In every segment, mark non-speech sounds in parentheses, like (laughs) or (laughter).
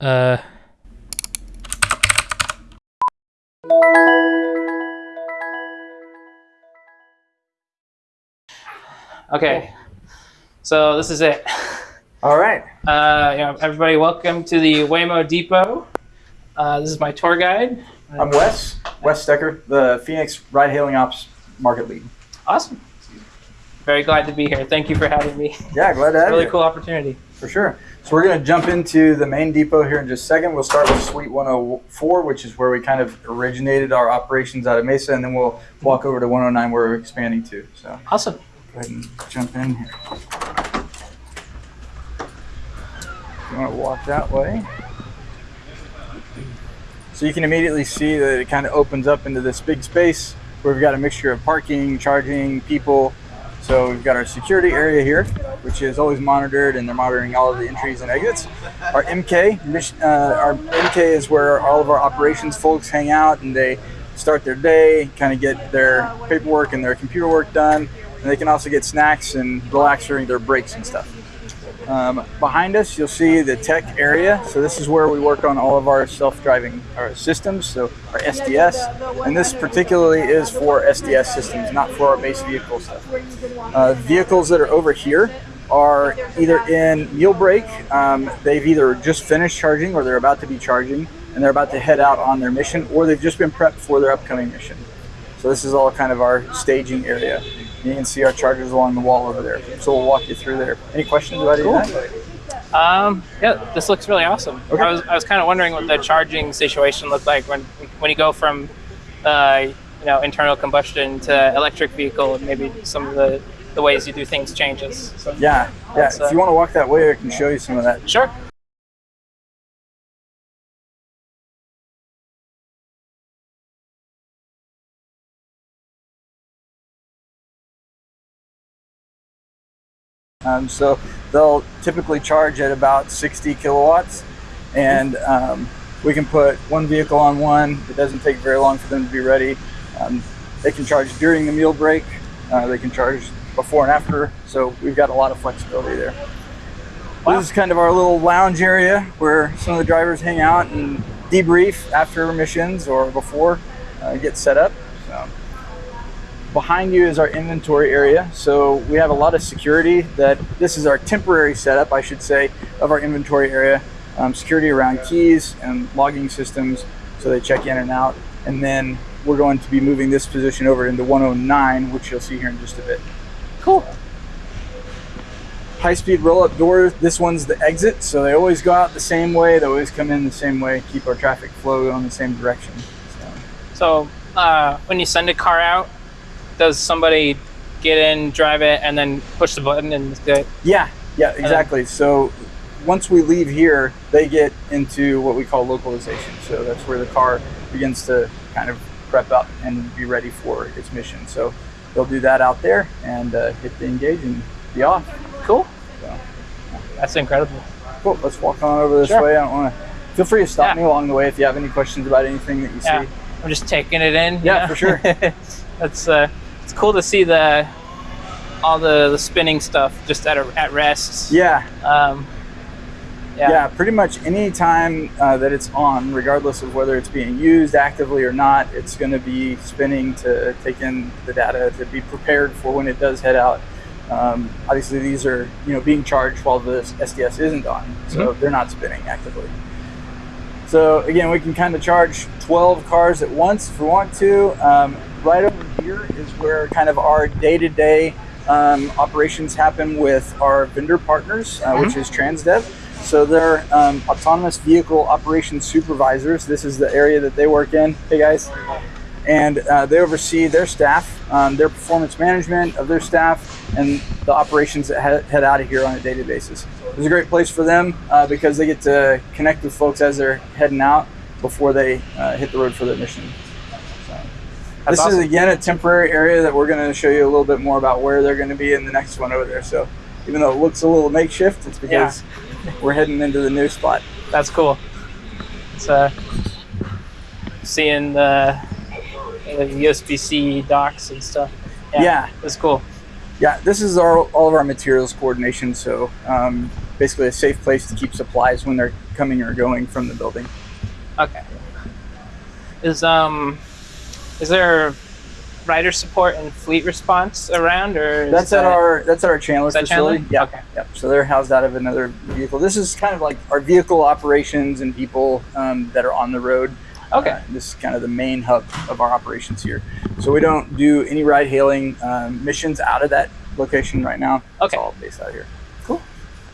Uh. Okay, so this is it. All right. Uh, you know, everybody, welcome to the Waymo Depot. Uh, this is my tour guide. I'm Wes, Wes Stecker, the Phoenix Ride Hailing Ops Market Lead. Awesome. Very glad to be here. Thank you for having me. Yeah, glad to have Really you. cool opportunity. For sure. So we're going to jump into the main depot here in just a second. We'll start with Suite 104, which is where we kind of originated our operations out of Mesa, and then we'll walk over to 109 where we're expanding to. So Awesome. go ahead and jump in here. You want to walk that way? So you can immediately see that it kind of opens up into this big space where we've got a mixture of parking, charging, people. So we've got our security area here, which is always monitored, and they're monitoring all of the entries and exits. Our MK, uh, our MK is where all of our operations folks hang out, and they start their day, kind of get their paperwork and their computer work done, and they can also get snacks and relax during their breaks and stuff. Um, behind us, you'll see the tech area. So this is where we work on all of our self-driving systems, so our SDS. And this particularly is for SDS systems, not for our base vehicle stuff. Uh, vehicles that are over here are either in meal break. Um, they've either just finished charging or they're about to be charging and they're about to head out on their mission or they've just been prepped for their upcoming mission. So this is all kind of our staging area. You can see our chargers along the wall over there. So we'll walk you through there. Any questions about any of that? Um, yeah, this looks really awesome. Okay. I was, I was kind of wondering what the charging situation looked like when when you go from, uh, you know, internal combustion to electric vehicle, and maybe some of the, the ways you do things changes. So, Yeah, yeah. That's, uh, If you want to walk that way, I can show you some of that. Sure. Um, so they'll typically charge at about 60 kilowatts, and um, we can put one vehicle on one. It doesn't take very long for them to be ready. Um, they can charge during the meal break. Uh, they can charge before and after. So we've got a lot of flexibility there. Wow. This is kind of our little lounge area where some of the drivers hang out and debrief after missions or before, uh, get set up. So behind you is our inventory area. So we have a lot of security that this is our temporary setup, I should say, of our inventory area. Um, security around keys and logging systems so they check in and out. And then we're going to be moving this position over into 109, which you'll see here in just a bit. Cool. High speed roll up doors. This one's the exit. So they always go out the same way. They always come in the same way, keep our traffic flow going the same direction. So. So uh, when you send a car out, does somebody get in, drive it, and then push the button and it's good? Yeah, yeah, exactly. So once we leave here, they get into what we call localization. So that's where the car begins to kind of prep up and be ready for its mission. So they'll do that out there and uh, hit the engage and be off. Cool. So, That's incredible. cool. Let's walk on over this Sure. way. I don't want to. Feel free to stop Yeah. me along the way if you have any questions about anything that you Yeah. see. I'm just taking it in. you Yeah, know? for sure. (laughs) That's uh, it's cool to see the all the, the spinning stuff just at a, at rest. Yeah, Um, yeah, yeah. pretty much any time uh, that it's on, regardless of whether it's being used actively or not, it's going to be spinning to take in the data to be prepared for when it does head out. Um, obviously, these are you know being charged while the SDS isn't on, so they're not spinning actively. So again, we can kind of charge 12 cars at once if we want to. Um, right over here is where kind of our day-to-day um, operations happen with our vendor partners, uh, which is Transdev. So they're um, autonomous vehicle operations supervisors. This is the area that they work in. Hey guys. And uh, they oversee their staff, um, their performance management of their staff, and the operations that head, head out of here on a daily basis. It's a great place for them uh, because they get to connect with folks as they're heading out before they uh, hit the road for their mission. That's this awesome. is again a temporary area that we're going to show you a little bit more about where they're going to be in the next one over there. So even though it looks a little makeshift, it's because we're heading into the new spot. That's cool. It's uh, seeing the, the USB-C docks and stuff. Yeah. It's cool. Yeah, this is our all of our materials coordination. So um, basically a safe place to keep supplies when they're coming or going from the building. Okay. Is um, is there rider support and fleet response around, or That's at that- our that's at our Chandler is that Chandler? facility. Yeah. Okay. Yep. So they're housed out of another vehicle. This is kind of like our vehicle operations and people um, that are on the road. Okay. Uh, this is kind of the main hub of our operations here. So we don't do any ride hailing um, missions out of that location right now. Okay. It's all based out here. Cool.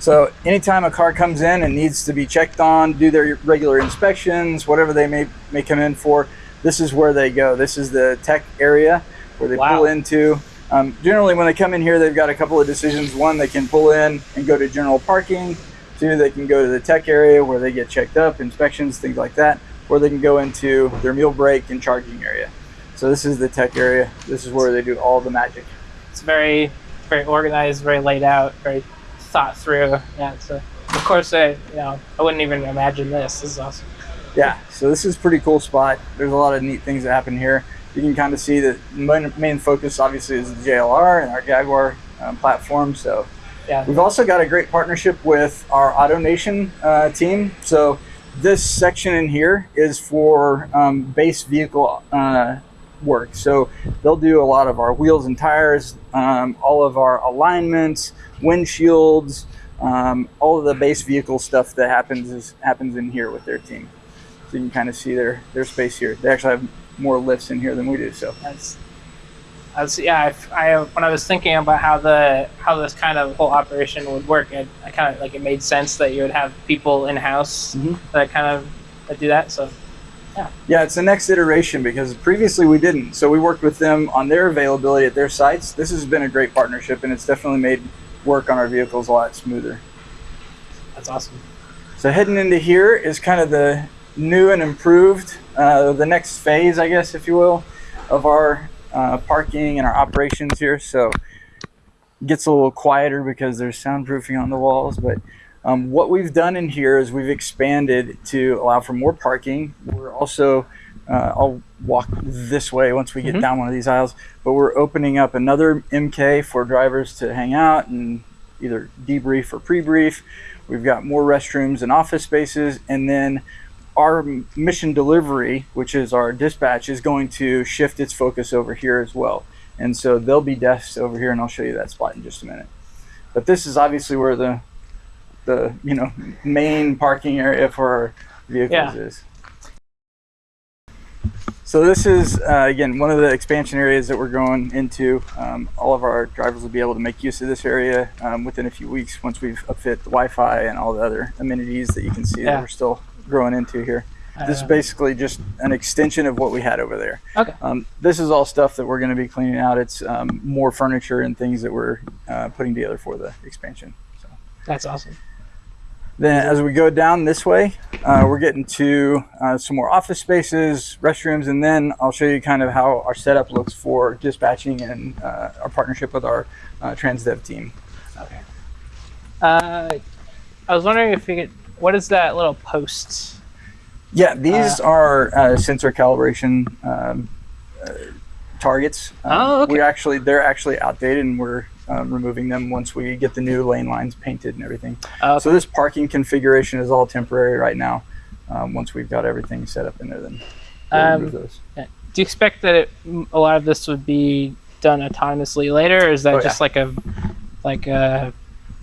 So anytime a car comes in and needs to be checked on, do their regular inspections, whatever they may may come in for, this is where they go. This is the tech area where they Wow. pull into. Um, generally, when they come in here, they've got a couple of decisions. One, they can pull in and go to general parking. Two, they can go to the tech area where they get checked up, inspections, things like that. Or they can go into their meal break and charging area. So this is the tech area. This is where they do all the magic. It's very, very organized, very laid out, very thought through. Yeah. So of course, I you know I wouldn't even imagine this. This is awesome. Yeah, so this is a pretty cool spot. There's a lot of neat things that happen here. You can kind of see that main, main focus obviously is the JLR and our Jaguar um, platform. So Yeah. we've also got a great partnership with our AutoNation uh, team. So this section in here is for um, base vehicle uh, work. So they'll do a lot of our wheels and tires, um, all of our alignments, windshields, um, all of the base vehicle stuff that happens is happens in here with their team. So you can kind of see their their space here. They actually have more lifts in here than we do. So That's. That's, yeah, I, I when I was thinking about how the how this kind of whole operation would work, it, I kind of like it made sense that you would have people in house Mhm. that kind of that do that. So yeah. yeah, it's the next iteration because previously we didn't. So we worked with them on their availability at their sites. This has been a great partnership, and it's definitely made work on our vehicles a lot smoother. that's awesome. So heading into here is kind of the new and improved, uh, the next phase, I guess, if you will, of our uh, parking and our operations here. So it gets a little quieter because there's soundproofing on the walls, but um, what we've done in here is we've expanded to allow for more parking. We're also, uh, I'll walk this way once we get Mhm. down one of these aisles, but we're opening up another MK for drivers to hang out and either debrief or pre-brief. We've got more restrooms and office spaces, and then our mission delivery, which is our dispatch, is going to shift its focus over here as well. And so there'll be desks over here, and I'll show you that spot in just a minute. But this is obviously where the the you know main parking area for our vehicles Yeah. is. So this is uh, again one of the expansion areas that we're going into. Um, all of our drivers will be able to make use of this area um, within a few weeks once we've upfit the Wi-Fi and all the other amenities that you can see Yeah. that we're still growing into here. I This is basically just an extension of what we had over there. Okay. Um, this is all stuff that we're going to be cleaning out. It's um, more furniture and things that we're uh, putting together for the expansion. So. That's awesome. Then, as we go down this way, uh, we're getting to uh, some more office spaces, restrooms, and then I'll show you kind of how our setup looks for dispatching and uh, our partnership with our uh, TransDev team. Okay. Uh, I was wondering if you could. What is that little post? Yeah, these Uh, are uh, sensor calibration um, uh, targets. Um, Oh, okay. We actually, they're actually outdated, and we're um, removing them once we get the new lane lines painted and everything. Uh, So this parking configuration is all temporary right now. Um, once we've got everything set up in there, then we'll Um, remove those. do you expect that it, a lot of this would be done autonomously later, or is that Oh, just like a like a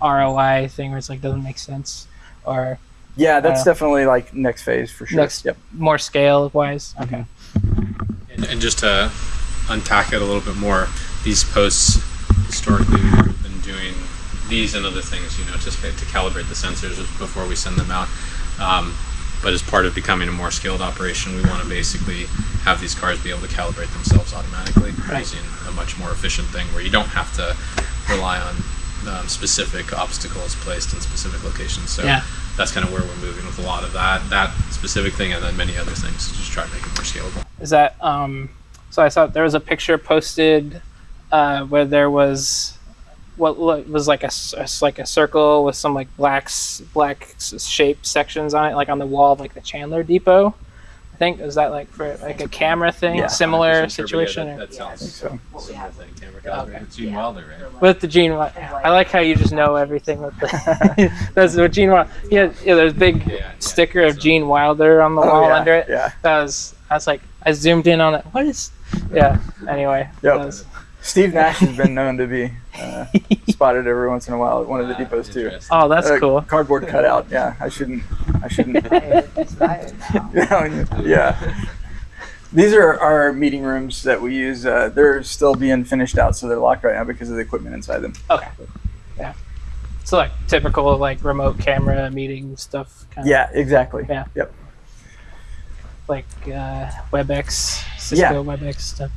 ROI thing where it's like doesn't make sense, or Yeah, that's uh, definitely like next phase for sure. next Yep. more scale wise? Okay. And, and just to unpack it a little bit more, these posts historically we've been doing these and other things, you know, just to calibrate the sensors before we send them out. Um, but as part of becoming a more skilled operation, we want to basically have these cars be able to calibrate themselves automatically Right. using a much more efficient thing where you don't have to rely on um, specific obstacles placed in specific locations. So Yeah. that's kind of where we're moving with a lot of that that specific thing and then many other things to just try to make it more scalable. Is that um? So I saw there was a picture posted uh, where there was what was like a, s- a s- like a circle with some like black s- black shaped sections on it, like on the wall of like the Chandler Depot. I think is that like for like a camera thing, Yeah. similar Vision Turbo, yeah, situation. That, or- that sounds So similar thing. Camera calibrated. Okay. It's Gene Wilder, right? With the Gene, Wi- I like how you just know everything with the. (laughs) that's what Gene Wilder. Yeah, yeah. There's a big Yeah, yeah. sticker of So- Gene Wilder on the Oh, wall yeah, under it. yeah. That was. I was like, I zoomed in on it. What is? Yeah. Anyway. Yep. That was- Steve Nash has been known to be uh, (laughs) spotted every once in a while at one of the Ah, depots too. oh, that's Uh, cool. Cardboard cutout. Yeah, I shouldn't. I shouldn't. (laughs) Yeah. (laughs) yeah. These are our meeting rooms that we use. Uh, they're still being finished out, so they're locked right now because of the equipment inside them. Okay. Yeah. So like typical like remote camera meeting stuff. Kind Yeah, exactly. Yeah. Yep. Like uh, WebEx, Cisco Yeah. WebEx stuff.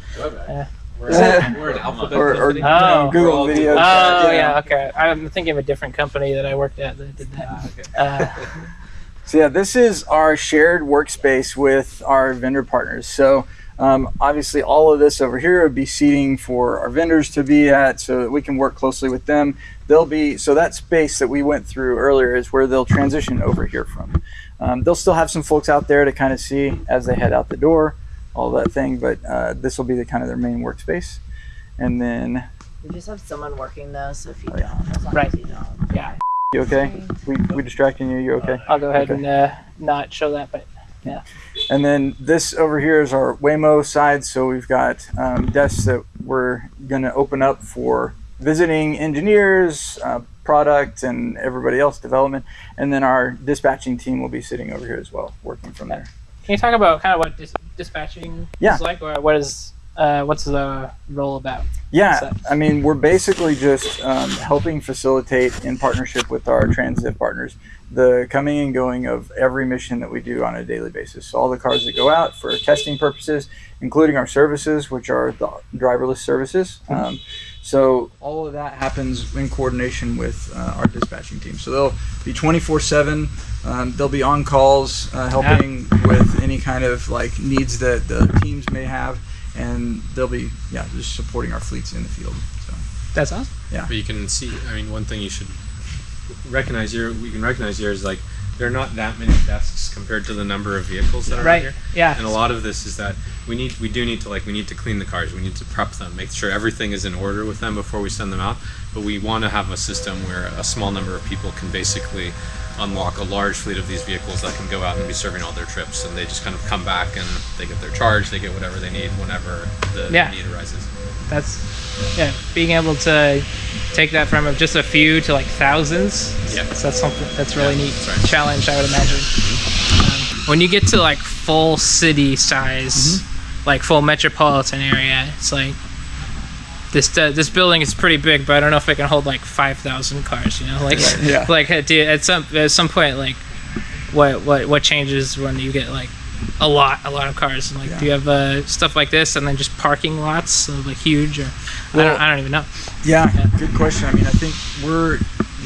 We're, Yeah. we're an alphabet Or, or company. you know, Oh. Google Video. Oh Chat, yeah. okay. I'm thinking of a different company that I worked at that did that. Ah, okay. Uh, (laughs) So yeah, this is our shared workspace with our vendor partners. So um, obviously, all of this over here would be seating for our vendors to be at, so that we can work closely with them. They'll be so that space that we went through earlier is where they'll transition over here from. Um, they'll still have some folks out there to kind of see as they head out the door, all that thing. But uh, this will be the kind of their main workspace, and then We just have someone working though, so if you Oh, yeah. don't, as long Right. as you don't. Yeah. you okay? We we distracting you? You okay? I'll go ahead Okay. and uh, not show that, but yeah. And then this over here is our Waymo side. So we've got um, desks that we're going to open up for visiting engineers, uh, product, and everybody else development. And then our dispatching team will be sitting over here as well, working from there. Can you talk about kind of what dis- dispatching Yeah. is like, or what is uh, what's the role about? Yeah, I mean, we're basically just um, helping facilitate in partnership with our transit partners the coming and going of every mission that we do on a daily basis. So all the cars that go out for testing purposes, including our services, which are the driverless services. Um, so all of that happens in coordination with uh, our dispatching team. So they'll be 24/7. Um, they'll be on calls, uh, helping with any kind of like needs that the teams may have, and they'll be yeah just supporting our fleets in the field. So That's awesome. Yeah, but you can see, I mean, one thing you should recognize here, we can recognize here is like there are not that many desks compared to the number of vehicles that are Right. here. Yeah. And a lot of this is that we need, we do need to like, we need to clean the cars, we need to prep them, make sure everything is in order with them before we send them out. But we want to have a system where a small number of people can basically unlock a large fleet of these vehicles that can go out and be serving all their trips, and they just kind of come back and they get their charge, they get whatever they need whenever the Yeah. need arises. That's yeah. Being able to take that from just a few to like thousands. Yeah. So that's something that's really Yeah, neat right. challenge, I would imagine. Um, when you get to like full city size, like full metropolitan area, it's like this uh, this building is pretty big, but I don't know if it can hold like five thousand cars. You know, like (laughs) Yeah. like uh, at some at some point, like what what what changes when you get like a lot a lot of cars and like do you have uh, stuff like this and then just parking lots of, like huge or I don't I don't even know. yeah, Yeah. good question. I mean, I think we're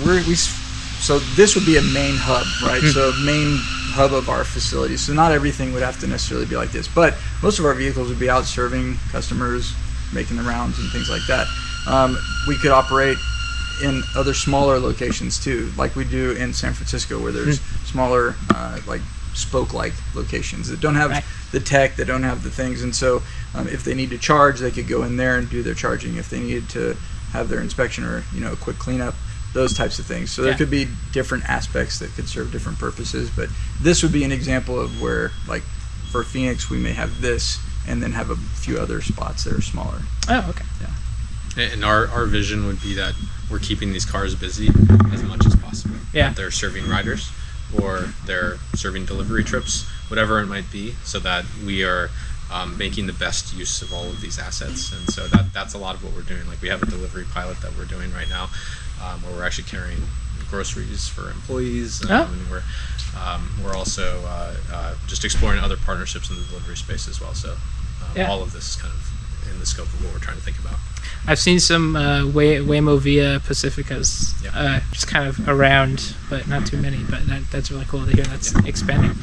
we're we so this would be a main hub, right? So main hub of our facility. So not everything would have to necessarily be like this, but most of our vehicles would be out serving customers, making the rounds and things like that. Um, we could operate in other smaller locations too, like we do in San Francisco, where there's smaller, uh, like spoke-like locations that don't have Right. the tech, that don't have the things, and so um, if they need to charge, they could go in there and do their charging. If they needed to have their inspection or you know a quick cleanup, those types of things. So there could be different aspects that could serve different purposes, but this would be an example of where, like, for Phoenix, we may have this, and then have a few other spots that are smaller. Oh, okay. Yeah. And our, our vision would be that we're keeping these cars busy as much as possible. Yeah. That they're serving riders or they're serving delivery trips, whatever it might be, so that we are um, making the best use of all of these assets. And so that that's a lot of what we're doing. Like we have a delivery pilot that we're doing right now, um, where we're actually carrying groceries for employees. Um, Oh. And we're um, we're also uh, uh, just exploring other partnerships in the delivery space as well. So um, Yeah. all of this is kind of in the scope of what we're trying to think about. I've seen some uh, Way- Waymo via Pacificas uh, yeah. uh, just kind of around, but not too many. But that, that's really cool to hear that's yeah. expanding.